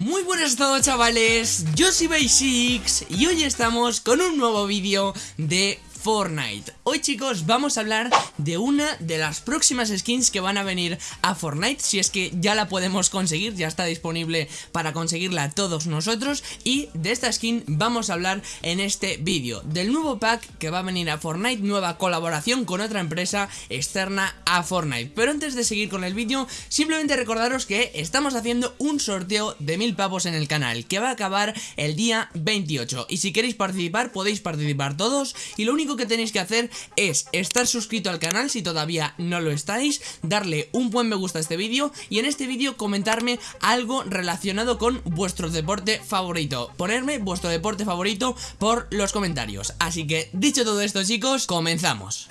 Muy buenas todos chavales, yo soy Basics y hoy estamos con un nuevo vídeo de Fortnite. Hoy chicos vamos a hablar de una de las próximas skins que van a venir a Fortnite Si es que ya la podemos conseguir, ya está disponible para conseguirla todos nosotros Y de esta skin vamos a hablar en este vídeo. Del nuevo pack que va a venir a Fortnite, nueva colaboración con otra empresa externa a Fortnite. Pero antes de seguir con el vídeo, simplemente recordaros que estamos haciendo un sorteo de mil pavos en el canal Que va a acabar el día 28 Y si queréis participar podéis participar todos Y lo único que tenéis que hacer es estar suscrito al canal si todavía no lo estáis, darle un buen me gusta a este vídeo y en este vídeo comentarme algo relacionado con vuestro deporte favorito. Ponerme vuestro deporte favorito por los comentarios. Así que dicho todo esto chicos, comenzamos.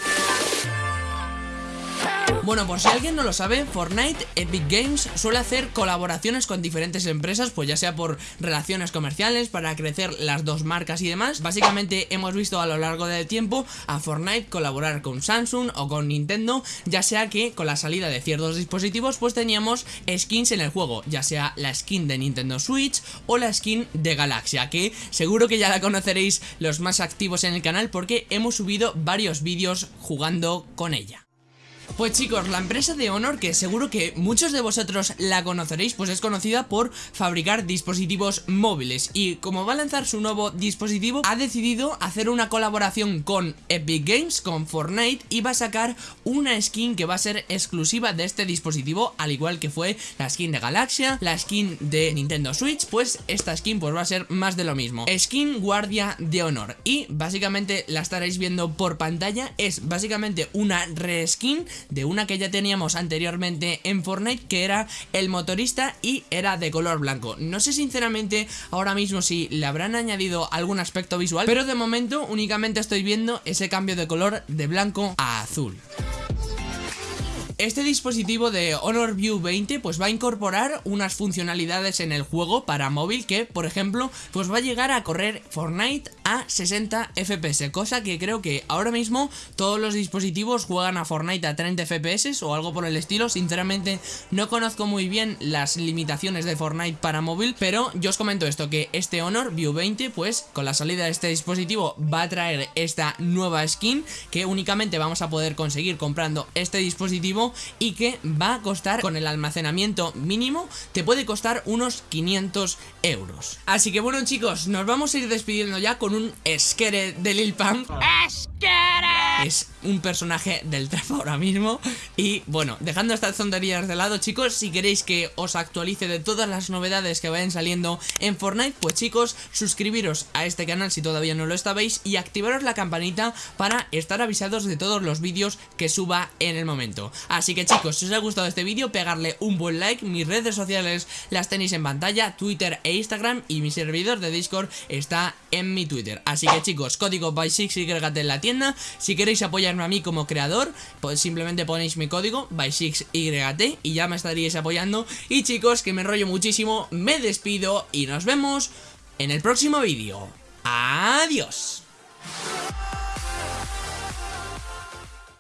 Bueno, por si alguien no lo sabe, Fortnite Epic Games suele hacer colaboraciones con diferentes empresas, pues ya sea por relaciones comerciales, para crecer las dos marcas y demás. Básicamente hemos visto a lo largo del tiempo a Fortnite colaborar con Samsung o con Nintendo, ya sea que con la salida de ciertos dispositivos pues teníamos skins en el juego, ya sea la skin de Nintendo Switch o la skin de Galaxia, que seguro que ya la conoceréis los más activos en el canal porque hemos subido varios vídeos jugando con ella. Pues chicos, la empresa de Honor, que seguro que muchos de vosotros la conoceréis, pues es conocida por fabricar dispositivos móviles. Y como va a lanzar su nuevo dispositivo, ha decidido hacer una colaboración con Epic Games, con Fortnite y va a sacar una skin que va a ser exclusiva de este dispositivo, al igual que fue la skin de Galaxia, la skin de Nintendo Switch, pues esta skin pues va a ser más de lo mismo. Skin Guardia de Honor. Y básicamente la estaréis viendo por pantalla, es básicamente una reskin de una que ya teníamos anteriormente en Fortnite que era el motorista y era de color blanco. No sé sinceramente ahora mismo si le habrán añadido algún aspecto visual, pero de momento únicamente estoy viendo ese cambio de color de blanco a azul. Este dispositivo de Honor View 20 pues va a incorporar unas funcionalidades en el juego para móvil que, por ejemplo, pues va a llegar a correr Fortnite a 60 FPS, cosa que creo que ahora mismo todos los dispositivos juegan a Fortnite a 30 FPS o algo por el estilo, sinceramente no conozco muy bien las limitaciones de Fortnite para móvil, pero yo os comento esto, que este Honor View 20 pues con la salida de este dispositivo va a traer esta nueva skin que únicamente vamos a poder conseguir comprando este dispositivo y que va a costar con el almacenamiento mínimo te puede costar unos 500 euros. Así que bueno chicos, nos vamos a ir despidiendo ya con un esquere de Lil Pump. Es un personaje del trap ahora mismo. Y bueno, dejando estas tonterías de lado chicos Si queréis que os actualice de todas las novedades que vayan saliendo en Fortnite Pues chicos, suscribiros a este canal si todavía no lo estabais Y activaros la campanita para estar avisados de todos los vídeos que suba en el momento. Así que chicos, si os ha gustado este vídeo, pegarle un buen like. Mis redes sociales las tenéis en pantalla, Twitter e Instagram Y mi servidor de Discord está en mi Twitter. Así que chicos, código by 6 y en la tienda. Si queréis apoyarme a mí como creador, pues simplemente ponéis mi código by6yt y ya me estaríais apoyando. Y chicos, que me enrollo muchísimo, me despido y nos vemos en el próximo vídeo. Adiós